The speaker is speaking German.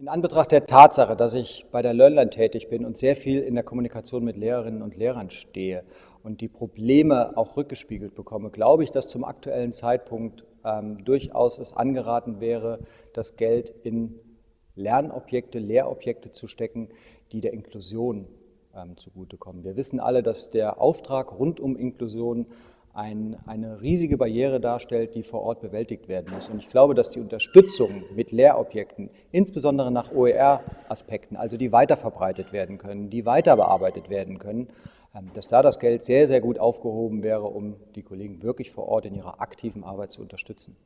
In Anbetracht der Tatsache, dass ich bei der LearnLine tätig bin und sehr viel in der Kommunikation mit Lehrerinnen und Lehrern stehe und die Probleme auch rückgespiegelt bekomme, glaube ich, dass zum aktuellen Zeitpunkt ähm, durchaus es angeraten wäre, das Geld in Lernobjekte, Lehrobjekte zu stecken, die der Inklusion ähm, zugutekommen. Wir wissen alle, dass der Auftrag rund um Inklusion ein, eine riesige Barriere darstellt, die vor Ort bewältigt werden muss. Und ich glaube, dass die Unterstützung mit Lehrobjekten, insbesondere nach OER-Aspekten, also die weiterverbreitet werden können, die weiter bearbeitet werden können, ähm, dass da das Geld sehr, sehr gut aufgehoben wäre, um die Kollegen wirklich vor Ort in ihrer aktiven Arbeit zu unterstützen.